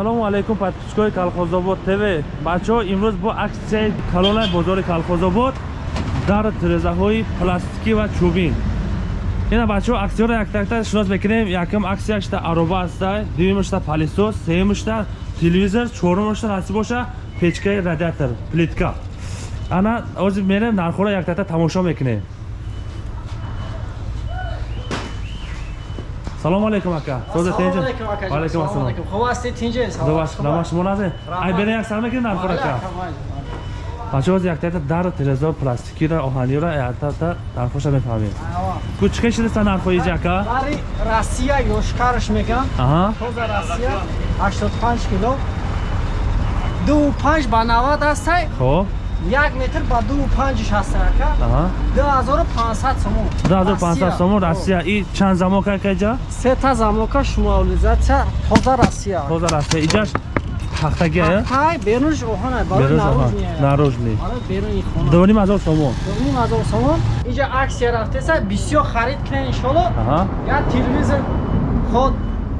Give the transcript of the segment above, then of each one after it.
ассалому алайкум подписчикои колхозобод тв бачаҳо имрӯз бо аксияи калонаи бозори колхозобод дар тирезаҳои пластикӣ ва чӯбин. Ина бачаҳо аксиёро яктакта шинос мекунем. Якум аксияшта ароба аста дуюмашта палисос сеюмашта телевизор чорумашта насиб боша печкаи радиатор плитка. Ана ҳозир мерем нархҳоро яктакта тамошо мекунем салому алейкум ака. Соза тинҷа алейкум ассалом. хуб ҳастед тинҷа добаш нама шумо назе ай бере як сар мекунед нархҳоро ака? бачаҳо ҳозир яктакта дар тирезао пластикиро оҳаниро яктакта нархоша мефаҳмем ку чӣ қи шидаста нархҳои иҷа ака? Бари россия ёшкараш мегам аҳа. Тоза россия 85 кило. Ду панҷ ба навад ҳастай. Хоб як метр ба ду панҷиш ҳастай ака? Аҳа. Ду ҳазору панҳсад сомон. 2500 сомон россия. И чанд замока ака иҷа сета замока шумолизатсия тоза россия. Тоза россия. Иҷаш пахтаги ая тай берунш оҳана барои наружни. Доним ҳазор сомон. Дуним ҳазор сомон. Иҷа аксия рафтеса бисёр харид кунед иншоалло я телевизор ход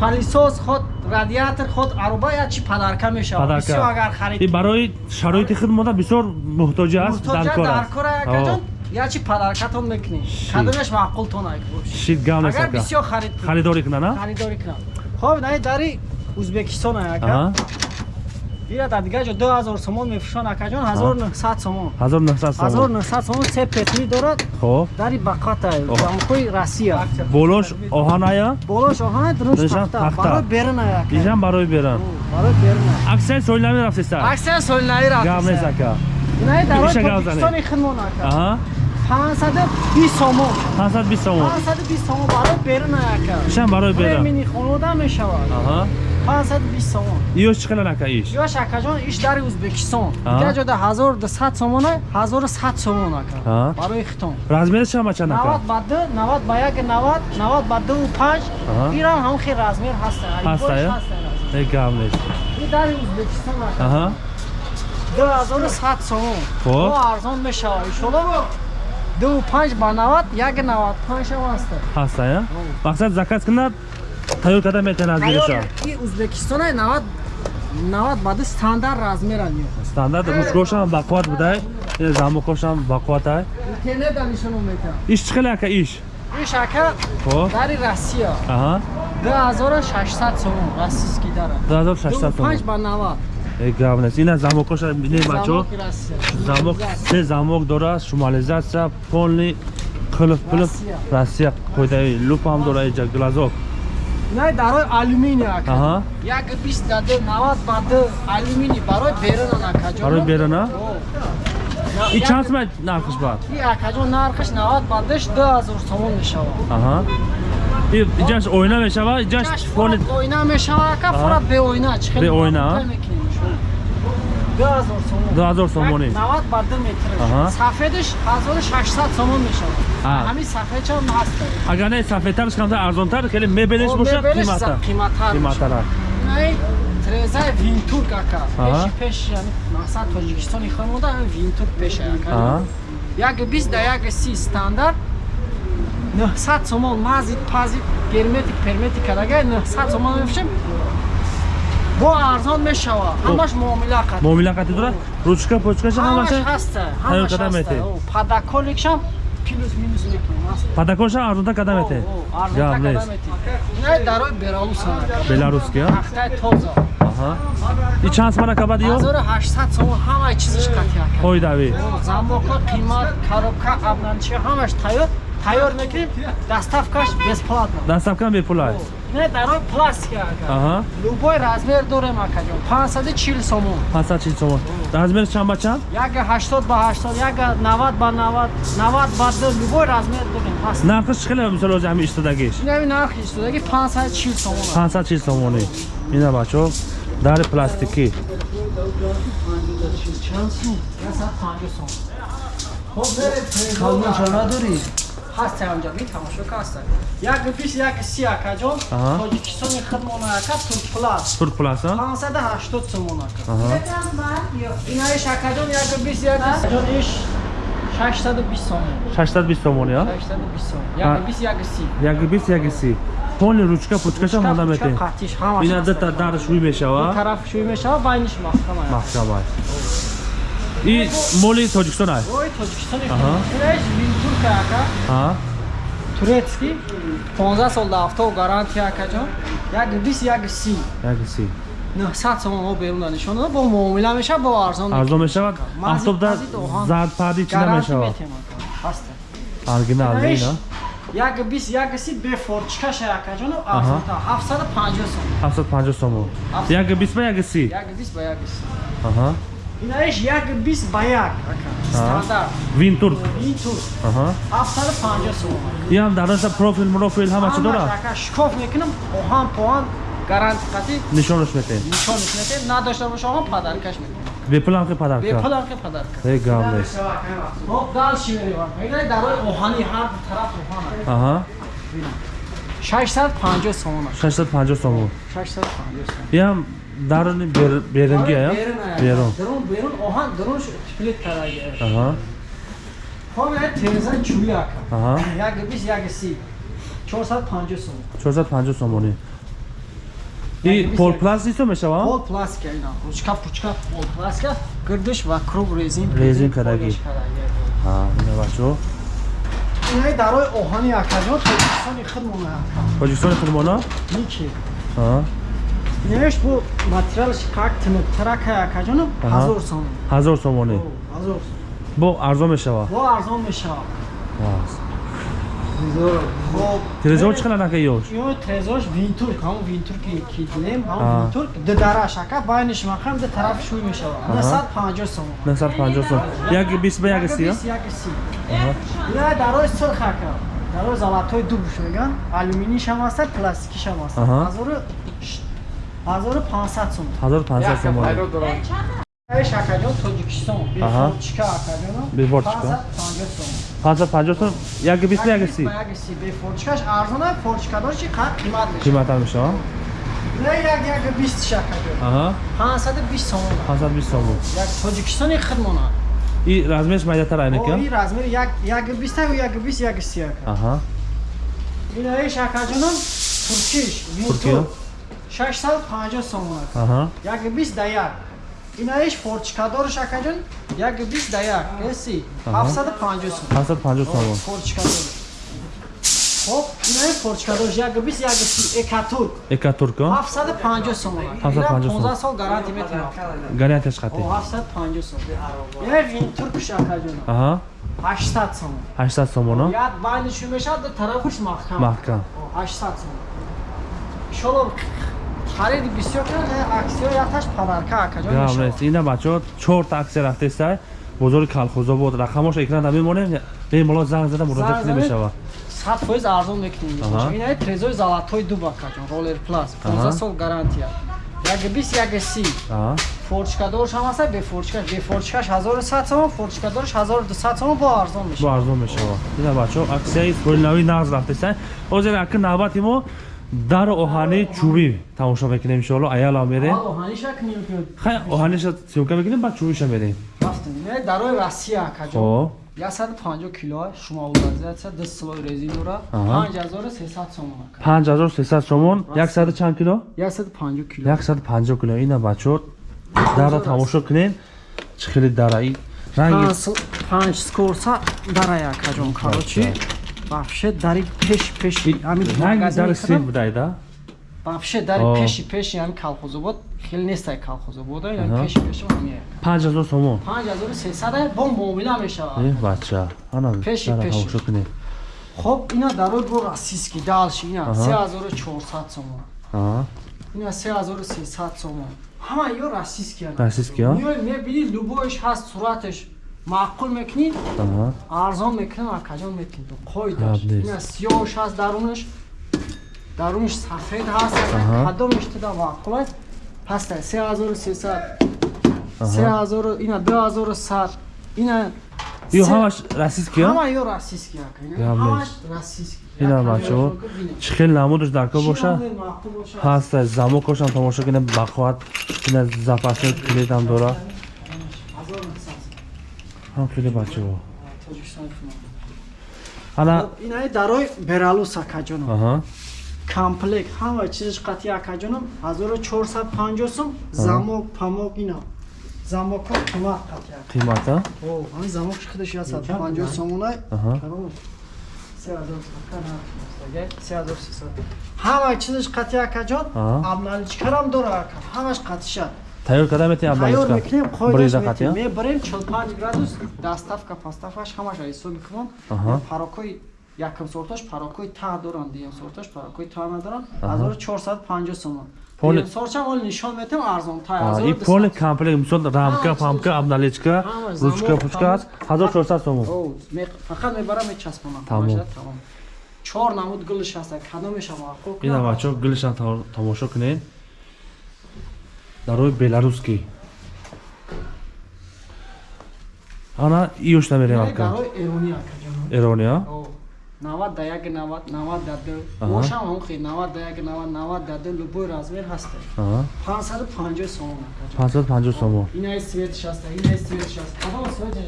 палисос ход радиатор ход аруба я чи падарка мешавад? Бисёр агар харид барои шароити хидмота бисёр муҳтоҷа аст дар кор дар аст кора якаҷон я чи падаркатон мекунӣ? Кадомеш маъқултон ай шит гав нест агар ака бисёр харид кунӣ, харидорӣ кунад на? харидорӣ кунам хоб наи дари ӯзбекистон ай аҳа ака ира дар дигаҷо 2000 сомон мефушон акаҷон 1900 сомон. 1900 сомон. 1900 сомон се пет медорад хоб. Дари бақат ай Оҳ. замоқои россия. Болош оҳан ая болош оҳана тахта тахта. барои ака ижам барои берам барои берун ай аксияи солинамӣ рафтиста аксия солинаи гав нест рафт ака инаи дарои тоҷикистони хидмон ака аҳа. 520 сомон. 520 сомон. 520 сомон барои берун ай ака ишам барои берам премини хонуда мешавад. Аҳа 520 сомон иёш чӣ қадар ака иш? Ёш акаҷон иш дари ӯзбекистон Аҳа. дига ҷода 1200 сомон ай 1100 сомон ака. Барои хитон. Размераш чанд ба чанд 90 ака ба 2 90 ба 1 90 90 ба 2 5 Аҳа. ирам ҳам хел размер ҳаст Ҳаст, ая? е гав нест ин дари ӯзбекистон ака. Аҳа. 2100 сомон. Хоб. мо арзон мешавад иншоалло 25 ба 90 1 95 ҳам ҳаст ҳаст ая мақсад заказ кунад тайёр карда метавонад размераша ки ӯзбекистон ай 90 90 ба 2 стандарт размера меояд стандарт? Ручкошам бақувват будай? Э, замокошам бақувват ай? Интернет ам нишон метавад иш чӣ қиле ака иш? Иш ака хоб дари россия. Аҳа. 2600 сомон российский дара 2600 сомон. 5 ба 90 е гав нест ина замокоша бинед россия. Замок се замок дорад шумализатсия полный қилиф пилиф россия. Қоидаи лупам дора иҷа глазок най дарои алюминий ака. Аҳа. Як 20 даде 90 ба 2 алюминий. Барои берун ака ҷон барои берана и Як- чанд сомат нархиш бад и акаҷон нархаш 90 ба 2 2000 сомон мешавад аҳа. И иҷаш оина мешавад иҷаш фони ойна мешавад ака фурат бе ойна чӣ хел Бе ойна, а? 2000 сомон 2000 сомонӣ 90 ба 2 метр сафедиш 1600 сомон мешавад А. ҳамин сафедчам ҳаст агар не сафедтарш камтар арзонтар хеле мебелеш боша қимата қиматтар қиматтара Най трезаи винтурк ака Аҳа. пеши пеш яъни мақсад тоҷикистони хонуда ҳамин винтурк пеша Аҳа. ака як бист да як си стандарт 900 сомон мазид пазид герметик перметик карага 900 сомон мефушем бо арзон мешавад ҳамаш муомила қад муомила қати дора ручка почкаша ҳамаш? Ҳаста Ҳайёр ҳамаш ҳаста метед? О, падаколикшам плюс минус мекунем ҳаст падакоша арзонтар када мете? гав нест Най дарои Беларусан беларусkia тахтаи тоза. Аҳа. И чанд смара кабад ё 1800 сомон ҳамаи чизиш қатъи ака қоидави замока қимат коробка абнанчи ҳамаш тайёр тайёр мекунем доставкаш бесплатно дастафкам бепул аст не дарои пластика ака любой размер дорем акаҷон 540 сомон 540 сомон размериш чанд ба чанд яга 80 ба 80 яга 90 ба 90 90 ба 2 любой размер дорем ҳаст нархиш чӣ қиле мисол ҳами истодагиш инами нархи истодаги 540 сомон аст 540 сомонӣ ина бачаҳо дари пластикӣ чанд сум 150 сомон хоб берем калмоша надорӣ ҳаст ҳамҷа би тамошо каста як бис як си акаҷон тоҷикистони хидмона ака турплас тур пласа 580 сомон ака аҳа инаиш акаҷон як бис як ҷон иш 620 сомон 620 сомон я 620 сомон А. як бис як си як бис як си полни ручка пучкашам ҳонда метем қатиш ҳамаш ина дата дар шӯй мешава тараф шӯй мешава байниш маҳкама маҳкам аст и моли тоҷикистон аст? Ой тоҷикистони Аҳа. инаиш винтурка ака. Ҳа турецки 15 сол дафтов гарантия акаҷон як 20 як 30 як си. 900 сомон мо берун нишон бо муомила мешава бо арзон арзон мешавад? Мазид оҳан. зардпарди чина гарантия мешавад. метем ака ҳаста оригинал Инаиш, ина? як 20 як 30 бе форчкаша акаҷон арзонта 750 сом 750 сомон. Як бисма як си? Як 20 ба як 30 аҳа инаиш як 20 ба як стандарт винтурк винтур. Аҳа. 750 сом и ҳам дар наша профил мурофил ҳама чӣ дорад? Шкоф мекунам. Оҳан поҳан гаранти қатӣ? Нишонаш метем нишониш метем надошта боша оҳан падаркаш метем бепулам ки падарка бепулам ки падарка е гам нест Хоб далши меревам. Инаи дарои оҳани ҳар тараф оҳан аст. аҳа. 650 сомон аст. 650 сомон. 650 сомон. и бер- берунги ая берун Берун берун оҳан дарунш сплит караги. аҳа Хоб инаи теза ака. аҳа Як 20 як 30. 450 сомон. 450 сомони и Як бис- полпласт исто мешава Пол пластика ина. Ручка пучка пол пластика. Гирдиш ва круг резин. Резин караги. ҳа ина бачо Инаи дарои оҳани акаҷон тоҷикистони худмона ака. тоҷикистони худмона Ники. Инеш бу материалш как тиноктарака акаҷон Аҳа. 1000 сомон. ҳазор сомони 1000 бо арзон мешава? Бо арзон хоб тирезаҳо чӣ қадар нака ёш ё трезош винтурк. Ҳамон винтурк ки дидем А. ҳамон винтурк. Дудараш ака байниш мақам ду тараф шӯй мешавад 950 сом 950 сом як бист ба як си як си ина дарои сурх ака. Дарои золатои дубш меган алюминиш ҳам аста пластикиш ҳам аста Аҳа. Ҳазору ш- ҳазору 500 сом 1500 сомони еш акаҷон тоҷикистон. Бефорчика акаҷоно Бефорчика. 550 сом 550 сом як бист ба як си Як си бе форчикаш арзона форчикадорчи қад қимат мешавад қиматар мешава? Як як 20 шакаҷо аҳа. 520 сомон. 520 сомон. Як тоҷикистони хидмона и размерш майдатар айна ки ои размери як як 20 ю як 20 як 30 ака аҳа. Ина еш акаҷонам туркиш Туркия. Винтур 650 сомон ака аҳа як 20 да як ина еш форчикадорш акаҷон як 20 да як эси Аҳа. 750 сомон 750 сомон форчикадор хоб ина еш форчикадорш як 20 як 30 экатур экатурко 750 сомон. 750 Ина 15 сол гарантия метем. гарантияш қати О 750 сомон. Ина винтур кушакаҷона. аҳа 800 сомон. 800 сомоно Яд байниш мешад до тарафш маҳкам. маҳкам О 800 сомон. Иншолло хариди бисёр кардем, аксиё яташ подарка акаҷон. иншолло. нест ина бачаҳо чорта аксия рафтестай бозори калхозобод рақамош экрана мемонем бемало занг зада муроҷиат зада? мешава 100% арзон мекунем. Аҳа. Ина трезои золатой дуб акаҷон. Plus. Аҳа. 15 сол гарантия. Як 20 як 30. аҳа форчикадорш ҳам аста бефорчикаш бефорчикаш 1100 сомон форчикадорш 1200 сомон бо арзон бо мешавад арзон мешава ина бачаҳо аксияи фурилнави нағз рафтестай ҳозир аки навбати мо дар оҳани чӯбӣ тамошо мекунем иншоалло аяла мерем хай оҳаниша сёмка мекунем баъд чӯбиша мерем дарои Россия акаҷо. хоб. 150 кило шумо улазиатсия 10 слой резин дора Аҳа. 5300 сомон ака. 5300 сомон. 100 чанд кило? 150 кило. 150 кило. Ина бачаҳо дара тамошо кунем. Чӣ хеле дара и ранги 5 скорса дарай акаҷон короче. Вообще дари пеш пеш ҳамин магазин дар мекунам. син будайда Вообще дари О. пеши пеши ҳамин колхозобод хеле нестай колхозобода Аҳа. ҳамин пеши пеши ҳамин 5000 сомон 5300 бо муомила мешавад. э бача ана Пеши, дара пеши. тамошо кунем Хоб ина дарои бо расиски далши ина Аҳа. 3400 сомон. аҳа ина 3300 сомон. Ҳама ё расиски ана. расиски а Миёй мебини лубоиш ҳаст сураташ маъқул мекунӣ аҳа. Арзон мекунам акаҷон нест. ина сиёҳш ҳаст дарунаш. Дарунаш сафед ҳаст. Аҳа. кадомиш туда маъқул аст? Пастай 3300 Аҳа. 3000 ина 2100 ина ё се- ҳамаш расиски а ҳама ё расиски ака ина Ям ҳамаш расиски Ина Як бачаҳо камераашон ки бинед. чӣ хел намудаш даркор Чӣ боша? намуди маъқул боша? ҳаста замокошам тамошо кунем бақувват ина запасни клетам дора. ҳазор нисад. Ҳам хеле бачаҳо ана инаи дарои бералус акаҷоно аҳа. Комплект ҳама чизиш қатъи акаҷонам 1450 сум замок памок ина. Замоко қимат қатъи қимата? О ҳамин замок чӣ қадар 650 сомонай Аҳа. ҳама чизиш қатъи акаҷон абналичкарам дора ака ҳамаш қатиша тайёр карда метавонем тайёр абналичка мекунем бриза қоидаш қатия мебарем 45 градус доставка поставкаш ҳамаш ҳисоби кунон Аҳа. парокои якм сорташ парокои та доранд дуюм сорташ парокои та надоранд. Аҳа. 1450 сомон. Поли- дуюм сортшам оли нишон метем арзонтар А, и полный комплект мисол рамка Ҳама памка чиз. обналичка Ҳама, ручка замок, пучка аст. 1400 сомон. О, ме- фақат мебарам мечаспонам Тамом. ҳамаша тамом. Чор намуд гулш ҳаст кадомешам мавқӯ ина бачо гилшан тамошо кунед дарои беларускӣ ана иёшта мерем ака эрония? 90 да 1 90 90 да 2 Аҳа. бошам ҳам хи 90 да 1 90 90 да 2 любой размер ҳаст Аҳа, 550 сомон акаҷон 550 сомон. Инаи светиш ҳаст инаи светиш ҳаст кадом светиш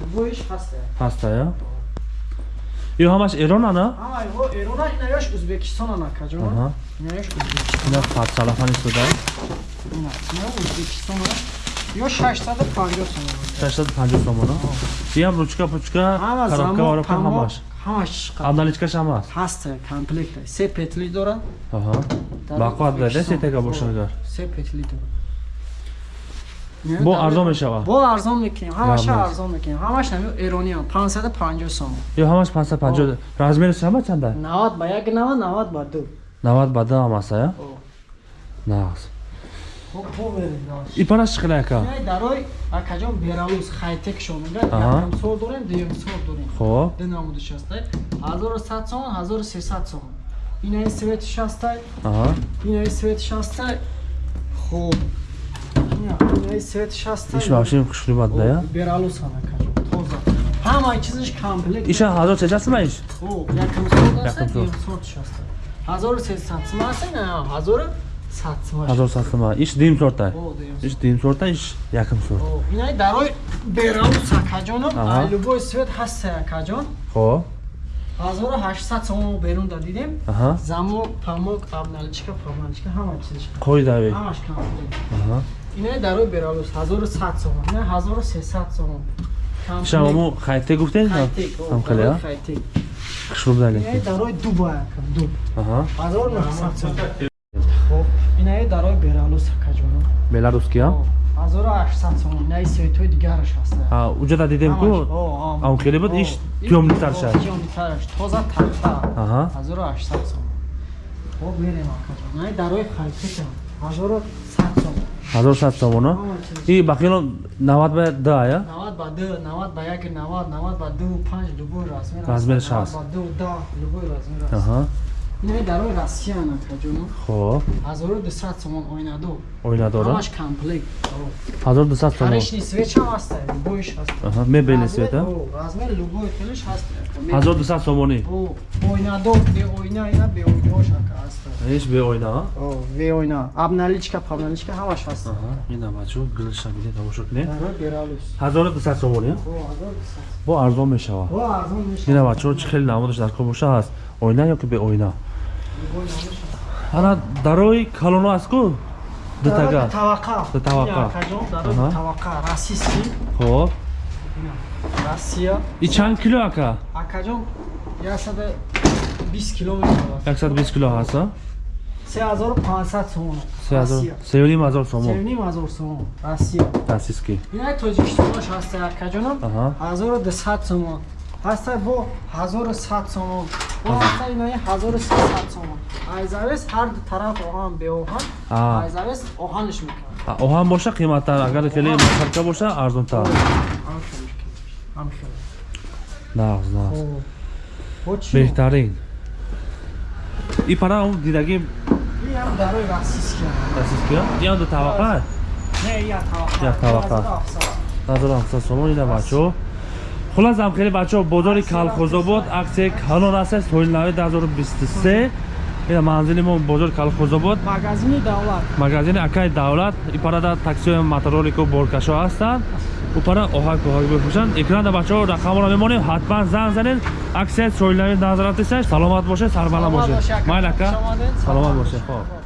любойш ҳаст ҳаста я ё ҳамаш эрон ана? Ҳама эрона инаёш ӯзбекистон акаҷон Аҳа. инаёш ӯзбекистон ина патсалафан истода ё 650 сомон 650 сомон иам ручка пучка коробка воробка ҳамаш? ҳамаш обналичкаш ҳам аст ҳаст комплект се петли дорад. Аҳа. Бақват дада сетага бошагар се петли дорад. Бо арзон мешавад бо арзон мекунем ҳамаша арзон мекунем ҳамаш нами эрониам 550 сом ё ҳамаш 550 размериш ҳама чанда? 90 ба 1 90 90 ба 2 90 ба 2 ҳам аст я О. нағз хоб хоб берем даш ипараш чӣ ака? Ай дарой акаҷон бералус хайтек шомида Аҳа. якам сол дорем дуюм сол дорем. Хоб ду намуди шастай 1100 сом 1300 сом инаи свети шастай инаи свети шастай. Хоб ина инаи свети шастай. Иш машин хушрибат да я бералус ҳам акаҷон тоза. Ҳамаи чизиш комплект. Иша ҳазор чачасма иш? Якам Якам сот. дуюм сотш аст. 1300 сум аст, не, 1100 сум аст. ҳазор састама иш дим сорта иш дим сорта иш якм сорт О, инаи дарои берау сакаҷонам, Аҳа. ай любой свет ҳаст сакаҷон. хоб 1800 сум берун дадидем. аҳа Замок, памок, абналичка, памаличка ҳама чизиш. қоидави Ҳамаш комплект. аҳа Инаи дарои берау 1100 сум, не 1300 сум. иша ҳаму хайте гуфтед Хайтек, ҳам дарои калия хайтек. хушруб дали Инаи дарои дубай акам, дуб. аҳа 1900 сум. Инаи дарои берау сакаҷонам. беларуския 1800 сом инаи светои дигараш ҳаст. а уҷада дидем ку? Ам хеле буд? Иш тёмнитар шад тёмнитараш тоза тахта. Аҳа. 1800 сом хоб мерем акаҷон инаи дарои хайтекам 1100 сом 1100 сомона и бақиёно 90 ба 2 я? 90 ба 2 90 ба 1 90 90 ба 2 5 любой размер аст. Размераш 90 ҳаст. ба 2 10 любой размер аст аҳа инаи дарои россиян акаҷон хоб. 1200 сомон ойнадо оина дора ҳамаш комплект 1200 сомон. Корични свечам аст любойш аст аҳа мебели света? О, размер любой хелиш ҳаст. 1200 сомонӣ О, ойнадор бе ойна ина бе ойнош ака аст иш бе оина? А? О, бе ойна абналичка пабналичка ҳамаш ҳаст. Аҳа ина бачо гилша биде тамошо кунед дарои бералус 1200 сомон я О, азор дисад. бо арзон мешавад О, арзон мешавад. ина бачо чӣ хеле намудаш дар кор боша ҳаст. Оина ё ки бе Любой аст. Ана дарои калоно акаҷон, дарои Аҳа. таваққа. Российский. хоб Россия. и чанд кило ака Акаҷон 120 кило мешавад. 120 кило ҳаст а? 3500 сомон. Россия. 3500 сомон 3500 сомон. Россия. дастиски инаи тоҷикистонош ҳаста акаҷонам аҳа 1200 сомон ҳаста бо 1100 сомон. Бо ҳаста инаи 1300 сомон. Айзавес ҳар ду тараф оҳан беоҳан айзавес оҳаниш мекунад А, оҳан боша қиматтар агар хеле масарка боша арзонтар. Нағз нағз. Беҳтарин. И пара он дидаги ям дарои российский дастиски ям ду тавақа не я таваққа Як таваққа. 1700 сомон ина бачо хулас ам хеле бачо бозори калхозобод аксияи калон аст соли нави 2023 ина манзили мо бозори калхозобод магазини давлат. Магазини акаи давлат. ипарада таксиҳои моторолику боркашо ҳастанд упара оҳак оҳак бифурӯшанд экрана бачаҳо рақамро мемонем ҳатман занг занед аксияи соилнави назарат десаш саломат бошед сарбаланд Саломат бошед бошед, ака. майл ака Шумонед, саломат саломат бошед бошед. хоп